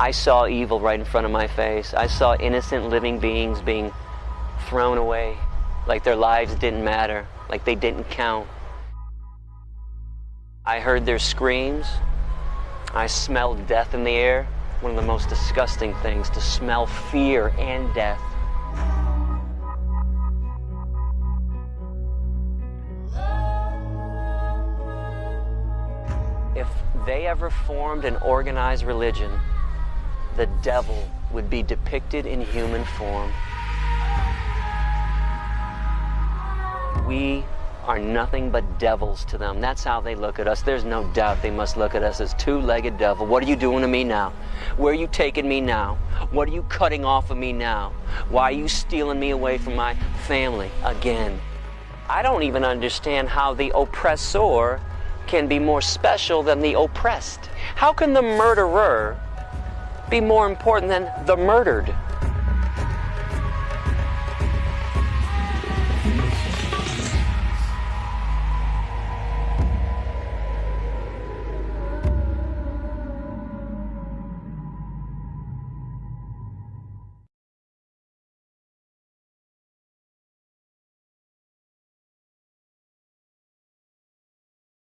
I saw evil right in front of my face. I saw innocent living beings being thrown away like their lives didn't matter, like they didn't count. I heard their screams. I smelled death in the air. One of the most disgusting things to smell fear and death. If they ever formed an organized religion, the devil would be depicted in human form. We are nothing but devils to them. That's how they look at us. There's no doubt they must look at us as two-legged devil. What are you doing to me now? Where are you taking me now? What are you cutting off of me now? Why are you stealing me away from my family again? I don't even understand how the oppressor can be more special than the oppressed. How can the murderer be more important than the murdered?